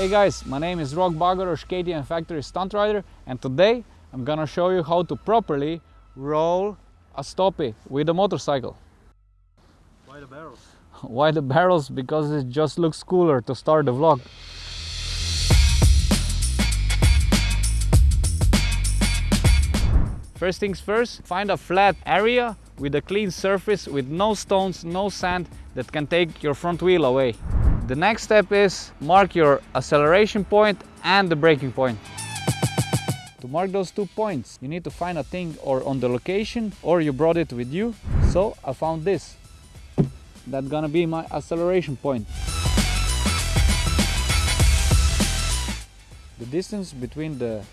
Hey guys, my name is Rok Bagoros, KTM Factory Stunt Rider and today I'm gonna show you how to properly roll a stoppie with a motorcycle. Why the barrels? Why the barrels? Because it just looks cooler to start the vlog. First things first, find a flat area with a clean surface with no stones, no sand that can take your front wheel away. The next step is mark your acceleration point and the braking point. To mark those two points, you need to find a thing or on the location or you brought it with you. So I found this. That's gonna be my acceleration point. The distance between the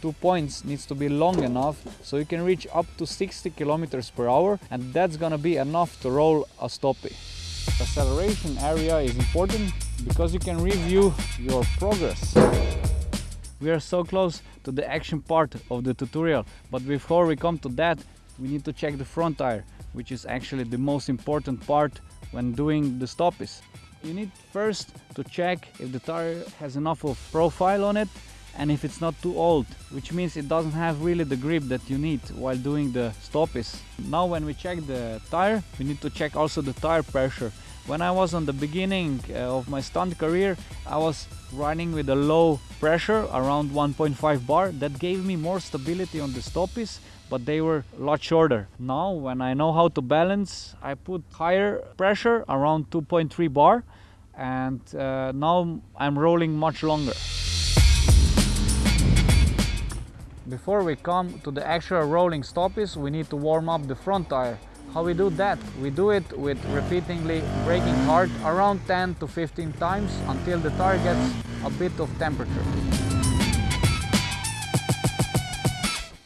two points needs to be long enough so you can reach up to 60 kilometers per hour and that's gonna be enough to roll a stoppie. Acceleration area is important because you can review your progress. We are so close to the action part of the tutorial, but before we come to that, we need to check the front tire, which is actually the most important part when doing the stoppies. You need first to check if the tire has enough of profile on it and if it's not too old, which means it doesn't have really the grip that you need while doing the stoppies. Now when we check the tire, we need to check also the tire pressure. When I was on the beginning uh, of my stunt career, I was running with a low pressure around 1.5 bar. That gave me more stability on the stoppies, but they were a lot shorter. Now when I know how to balance, I put higher pressure around 2.3 bar and uh, now I'm rolling much longer. Before we come to the actual rolling stoppies, we need to warm up the front tire. How we do that? We do it with repeatedly braking hard around 10 to 15 times until the tire gets a bit of temperature.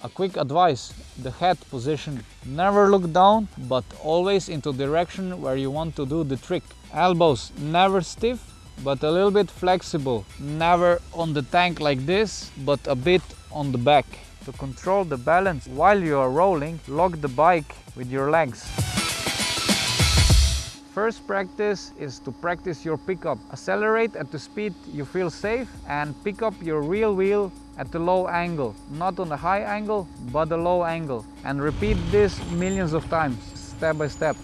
A quick advice, the head position. Never look down, but always into direction where you want to do the trick. Elbows never stiff, but a little bit flexible. Never on the tank like this, but a bit on the back. To control the balance while you are rolling, lock the bike with your legs. First practice is to practice your pickup. Accelerate at the speed you feel safe and pick up your real wheel at the low angle. Not on the high angle, but the low angle. And repeat this millions of times, step by step.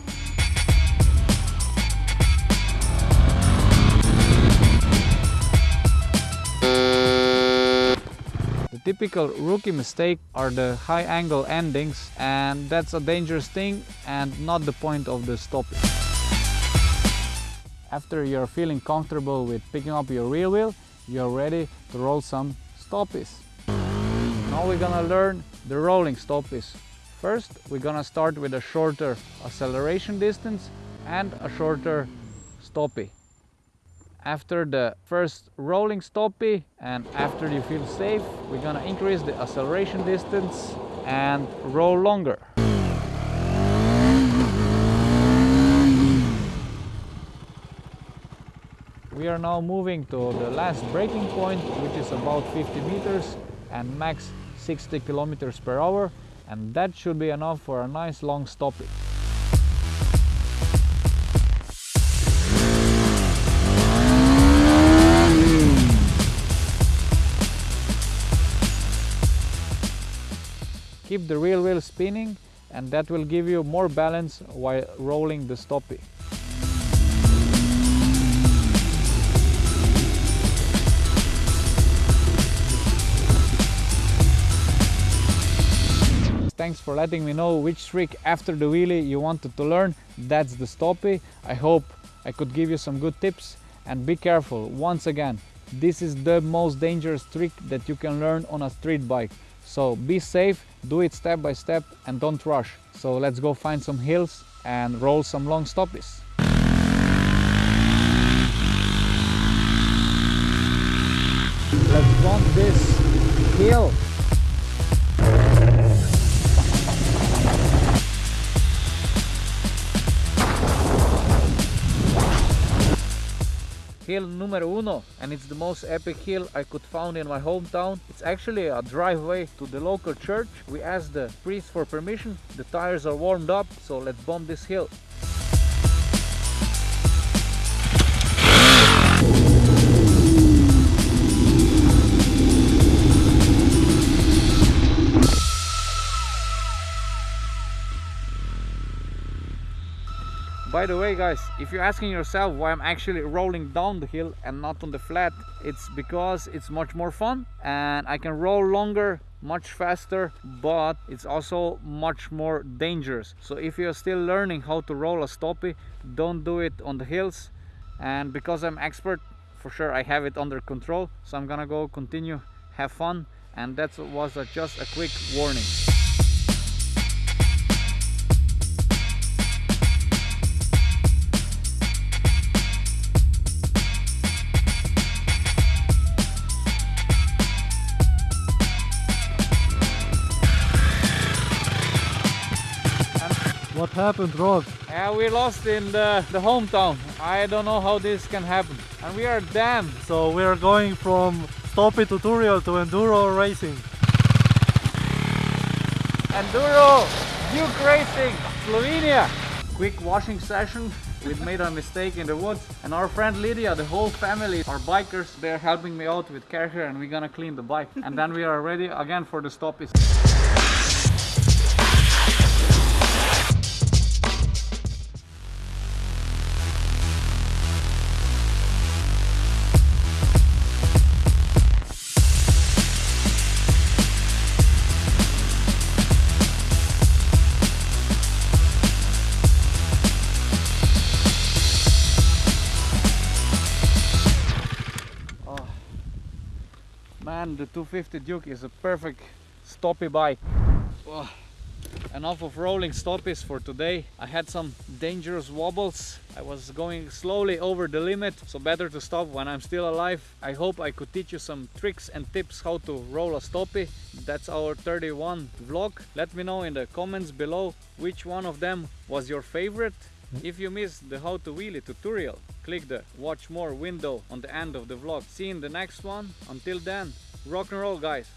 Typical rookie mistake are the high angle endings and that's a dangerous thing and not the point of the stopping. After you're feeling comfortable with picking up your rear wheel, you're ready to roll some stoppies. Now we're gonna learn the rolling stoppies. First, we're gonna start with a shorter acceleration distance and a shorter stoppie after the first rolling stoppie and after you feel safe we're gonna increase the acceleration distance and roll longer. We are now moving to the last braking point which is about 50 meters and max 60 kilometers per hour and that should be enough for a nice long stoppie keep the rear wheel spinning and that will give you more balance while rolling the stoppie. Thanks for letting me know which trick after the wheelie you wanted to learn. That's the stoppie. I hope I could give you some good tips and be careful once again. This is the most dangerous trick that you can learn on a street bike. So be safe, do it step by step and don't rush. So let's go find some hills and roll some long stoppies. Let's bump this hill hill numero uno and it's the most epic hill I could found in my hometown. It's actually a driveway to the local church. We asked the priest for permission. The tires are warmed up, so let's bomb this hill. By the way guys, if you're asking yourself why I'm actually rolling down the hill and not on the flat, it's because it's much more fun and I can roll longer much faster but it's also much more dangerous. So if you're still learning how to roll a stoppie don't do it on the hills. And because I'm expert for sure I have it under control. So I'm gonna go continue have fun. And that was a, just a quick warning What happened, Rod? Yeah, uh, we lost in the, the hometown. I don't know how this can happen. And we are damned. So we are going from Stoppie tutorial to enduro racing. Enduro, Duke Racing, Slovenia. Quick washing session. We made a mistake in the woods and our friend Lydia, the whole family are bikers. They're helping me out with care here and we're gonna clean the bike. and then we are ready again for the stoppies. The 250 Duke is a perfect stoppie bike. Enough of rolling stoppies for today. I had some dangerous wobbles. I was going slowly over the limit, so better to stop when I'm still alive. I hope I could teach you some tricks and tips how to roll a stoppie. That's our 31 vlog. Let me know in the comments below which one of them was your favorite. If you missed the how to wheelie tutorial, click the watch more window on the end of the vlog. See you in the next one. Until then, rock and roll guys.